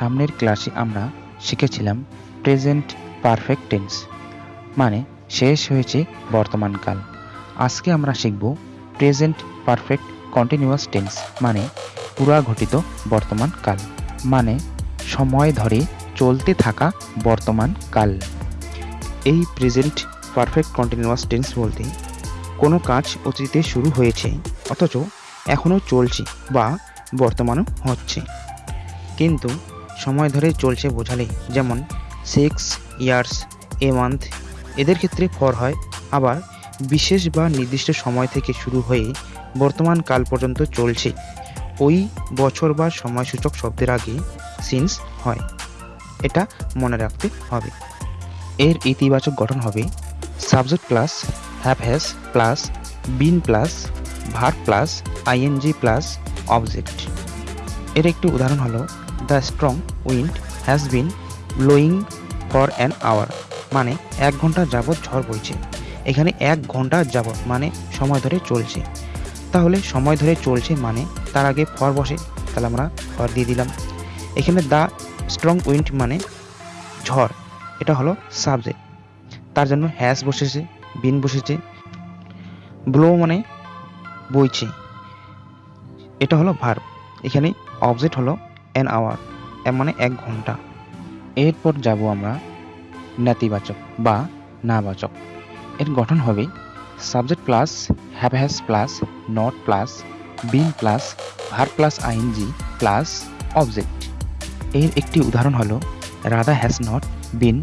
সামনের ক্লাসে আমরা শিখেছিলাম প্রেজেন্ট পারফেক্ট টেন্স মানে শেষ হয়েছে বর্তমানকাল আজকে আমরা শিখব প্রেজেন্ট পারফেক্ট কন্টিনিউয়াস টেন্স মানে পুরা ঘটিত বর্তমান কাল মানে সময় ধরে চলতে থাকা বর্তমান কাল। এই প্রেজেন্ট পারফেক্ট কন্টিনিউয়াস টেন্স বলতে কোনো কাজ অতীতে শুরু হয়েছে, অথচ এখনও চলছে বা বর্তমানও হচ্ছে। কিন্তু সময় ধরে চলছে বোঝালে। যেমন সিক্স ইয়ার্স এ মান্থ এদের ক্ষেত্রে ফর হয়। আবার বিশেষ বা নির্দিষ্ট সময় থেকে শুরু হয়ে বর্তমান কাল পর্যন্ত চলছে। ওই বছর বা সময়সূচক শব্দের আগে সিন্স হয়। এটা মনে রাখতে হবে। এর ইতিবাচক গঠন হবে। Subject plus have has plus been plus verb plus ING plus object এর একটি উদাহরণ হলো the strong wind has been blowing for an hour মানে এক ঘণ্টা যাবৎ ঝড় বইছে। এখানে এক ঘণ্টা যাবৎ মানে সময় ধরে চলছে। তাহলে সময় ধরে চলছে মানে তার আগে ফর বসে, তাহলে আমরা ফর দিয়ে দিলাম। এখানে দ্য স্ট্রং উইন্ড মানে ঝড়, এটা হলো সাবজেক্ট। তার জন্য হ্যাজ বসেছে, বিন বসেছে, ব্লো মানে বইছে। এটা হলো ভার্ব। এখানে অবজেক্ট হলো অ্যান আওয়ার মানে এক ঘণ্টা। এরপর যাব আমরা নেতিবাচক বা নাবাচক। এর গঠন হবে subject plus have has plus not plus been plus verb plus ING plus object এর একটি উদাহরণ হলো Radha has not been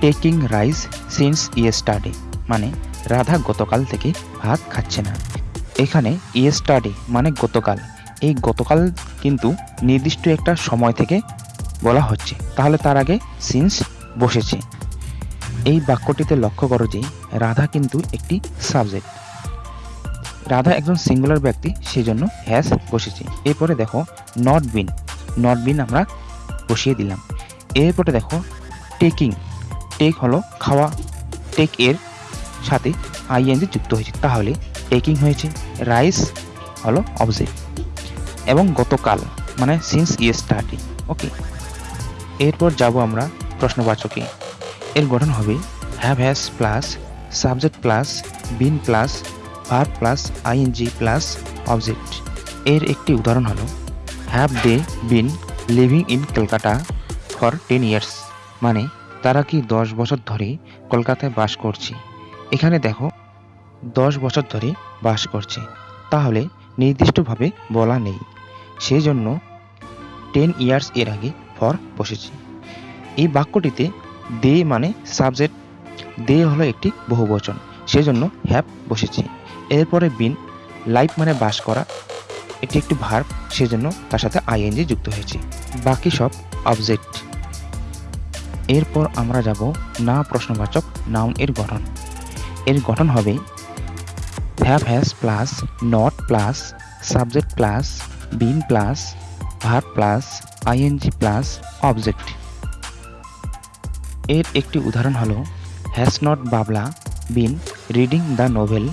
taking rice since yesterday মানে রাধা গতকাল থেকে ভাত খাচ্ছে না। এখানে ইয়েস্টারডে মানে গতকাল। এই গতকাল কিন্তু নির্দিষ্ট একটা সময় থেকে বলা হচ্ছে। তাহলে তার আগে সিন্স বসেছে। এই বাক্যটিতে লক্ষ্য করো যে রাধা কিন্তু একটি সাবজেক্ট। রাধা একজন সিঙ্গুলার ব্যক্তি সেই জন্য হ্যাজ বসেছে। এরপরে দেখো নট বিন নট বিন আমরা বসিয়ে দিলাম। এরপরে দেখো টেকিং টেক হলো খাওয়া। টেক এর সাথে আইএনজি যুক্ত হয়েছে। তাহলে টেকিং হয়েছে। রাইস হলো অবজেক্ট এবং গতকাল মানে সিন্স ইয়েস্টারডে ওকে এরপর যাব আমরা প্রশ্নবাচকে। এর গঠন হবে have has plus subject plus been plus verb plus ING plus object এর একটি উদাহরণ হলো have they been living in Kolkata for ten years মানে তারা কি দশ বছর ধরে কলকাতায় বাস করছে? এখানে দেখো, দশ বছর ধরে বাস করছে। তাহলে নির্দিষ্টভাবে বলা নেই। সেই জন্য টেন ইয়ার্স এর আগে ফর বসেছি। এই বাক্যটিতে দে মানে সাবজেক্ট দে হলো একটি বহুবচন, সেজন্য হ্যাভ বসেছি। এরপরে বিন লাইফ মানে বাস করা এটি একটি ভার্ব সেজন্য তার সাথে আইএনজি যুক্ত হয়েছে। বাকি সব অবজেক্ট এরপর আমরা যাব না প্রশ্নবাচক নাউন এর গঠন। এর গঠন হবে have has plus not plus subject plus been plus verb plus ING plus object এর একটি উদাহরণ হলো has not Babla been reading the novel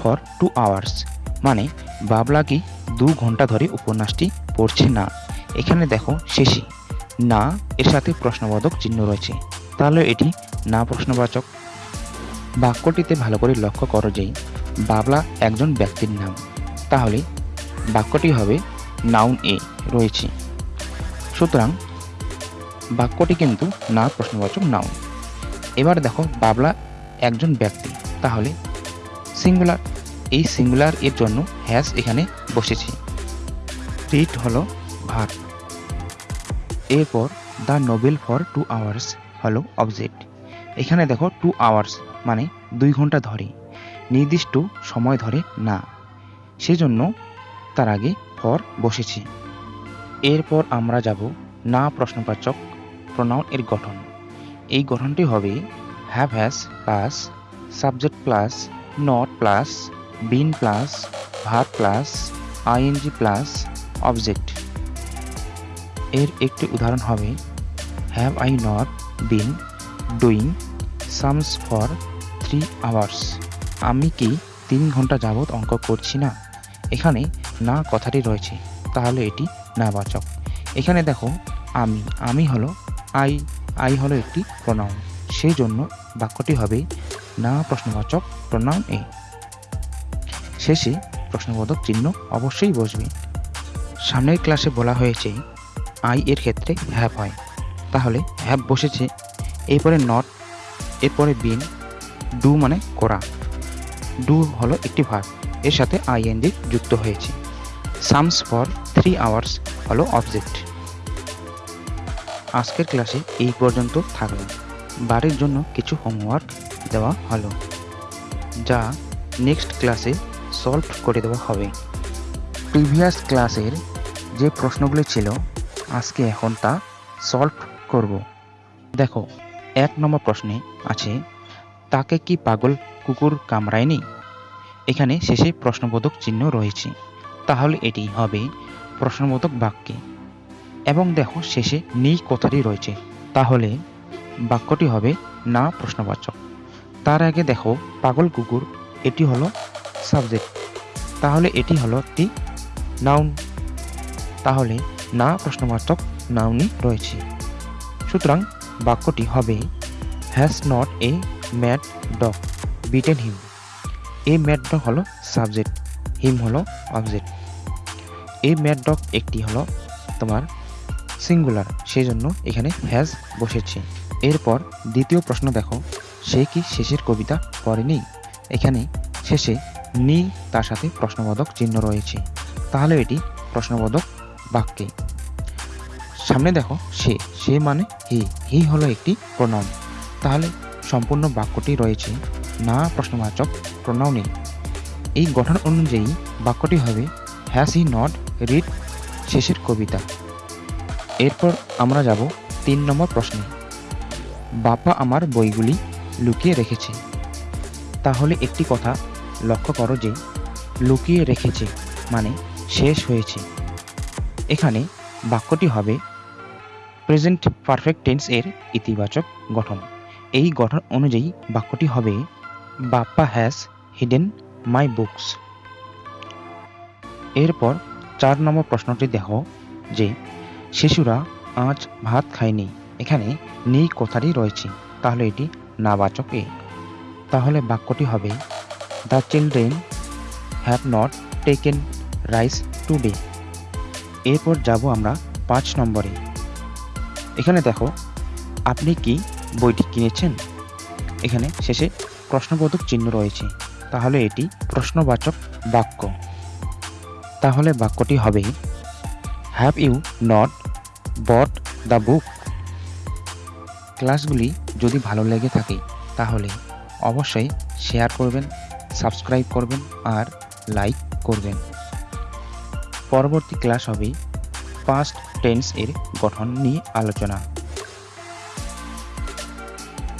for two hours মানে বাবলা কি দু ঘণ্টা ধরে উপন্যাসটি পড়ছে না? এখানে দেখো শেষে, না, এর সাথে প্রশ্নবোধক চিহ্ন রয়েছে। তাহলে এটি না প্রশ্নবাচক। বাক্যটিতে ভালো করে লক্ষ্য করো যে বাবলা একজন ব্যক্তির নাম। তাহলে বাক্যটি হবে নাউন এ রয়েছে। সুতরাং বাক্যটি কিন্তু না প্রশ্নবাচক নাউন এবার দেখো, বাবলা একজন ব্যক্তি, তাহলে সিঙ্গুলার এই সিঙ্গুলার এর জন্য হ্যাজ এখানে বসেছে। রিট হলো ভার। এরপর the novel for two hours হলো অবজেক্ট এখানে দেখো টু আওয়ার্স মানে দুই ঘণ্টা ধরে, নির্দিষ্ট সময় ধরে না। সেজন্য তার আগে ফর বসেছি। এরপর আমরা যাব না প্রশ্নবাচক প্রনাউন এর গঠন। এই গঠনটি হবে have has plus subject plus not plus been plus verb plus ING plus object এর একটি উদাহরণ হবে have I not been doing sums for three hours আমি কি তিন ঘণ্টা যাবৎ অঙ্ক করছি না? এখানে না কথাটি রয়েছে, তাহলে এটি নাবাচক এখানে দেখো, আমি আমি হলো, আই আই হলো একটি প্রোনাউন সেই জন্য বাক্যটি হবে না প্রশ্নবাচক প্রোনাউন এ শেষে প্রশ্নবোধক চিহ্ন অবশ্যই বসবে। সামনের ক্লাসে বলা হয়েছে, আই এর ক্ষেত্রে হ্যাপ হয়। তাহলে হ্যাপ বসেছে। এরপরে নট এরপরে বিন ডু মানে করা। ডু হলো একটি ভার্ব এর সাথে আইএনজি যুক্ত হয়েছে। সামস ফর থ্রি আওয়ার্স হলো অবজেক্ট আজকের ক্লাসে এই পর্যন্ত থাকল। বাড়ির জন্য কিছু হোমওয়ার্ক দেওয়া হলো, যা নেক্সট ক্লাসে সলভ করে দেওয়া হবে। প্রিভিয়াস ক্লাসের যে প্রশ্নগুলি ছিল, আজকে এখন তা সলভ করব। দেখো, এক নম্বর প্রশ্নে আছে, তাকে কি পাগল কুকুর কামড়ায়নি? এখানে শেষে প্রশ্নবোধক চিহ্ন রয়েছে। তাহলে এটি হবে প্রশ্নবোধক বাক্যে। এবং দেখো শেষে নেই কথাটি রয়েছে। তাহলে বাক্যটি হবে না প্রশ্নবাচক। তার আগে দেখো, পাগল কুকুর, এটি হলো সাবজেক্ট তাহলে এটি হলো একটি নাউন তাহলে না প্রশ্নবাচক নাউনই রয়েছে। সুতরাং বাক্যটি হবে has not a mad dog bitten him a mad dog হলো সাবজেক্ট হিম হলো অবজেক্ট এ ম্যাড ডগ একটি হলো তোমার সিঙ্গুলার সেই জন্য এখানে হ্যাজ বসেছে। এরপর দ্বিতীয় প্রশ্ন দেখো, সে কি শেষের কবিতা পড়েনি? এখানে শেষে নি, তার সাথে প্রশ্নবোধক চিহ্ন রয়েছে। তাহলে এটি প্রশ্নবোধক বাক্যে। সামনে দেখো, সে সে মানে হি হি হলো একটি প্রণাম তাহলে সম্পূর্ণ বাক্যটি রয়েছে। না, প্রশ্নবাচক প্রণাউনে এই গঠন অনুযায়ী বাক্যটি হবে হ্যাজ হি নট, রিড শেষের কবিতা। এরপর আমরা যাব তিন নম্বর প্রশ্নে। বাপ্পা আমার বইগুলি লুকিয়ে রেখেছে। তাহলে একটি কথা লক্ষ্য করো যে, লুকিয়ে রেখেছে মানে শেষ হয়েছে। এখানে বাক্যটি হবে, প্রেজেন্ট পারফেক্ট টেন্স এর ইতিবাচক গঠন। এই গঠন অনুযায়ী বাক্যটি হবে Bappa has hidden my books এরপর চার নম্বর প্রশ্নটি দেখো যে, শিশুরা আজ ভাত খায়নি। এখানে নেই কথাটি রয়েছে। তাহলে এটি নাবাচক এ। তাহলে বাক্যটি হবে the children have not taken rice today এরপর যাব আমরা পাঁচ নম্বরে। এখানে দেখো, আপনি কি বইটি কিনেছেন? এখানে শেষে প্রশ্নবোধক চিহ্ন রয়েছে। তাহলে এটি প্রশ্নবাচক বাক্য। তাহলে বাক্যটি হবে have you not bought the book ক্লাসগুলি যদি ভালো লেগে থাকে, তাহলে অবশ্যই শেয়ার করবেন, সাবস্ক্রাইব করবেন আর লাইক করবেন। পরবর্তী ক্লাস হবে পাস্ট টেন্স এর গঠন নিয়ে আলোচনা।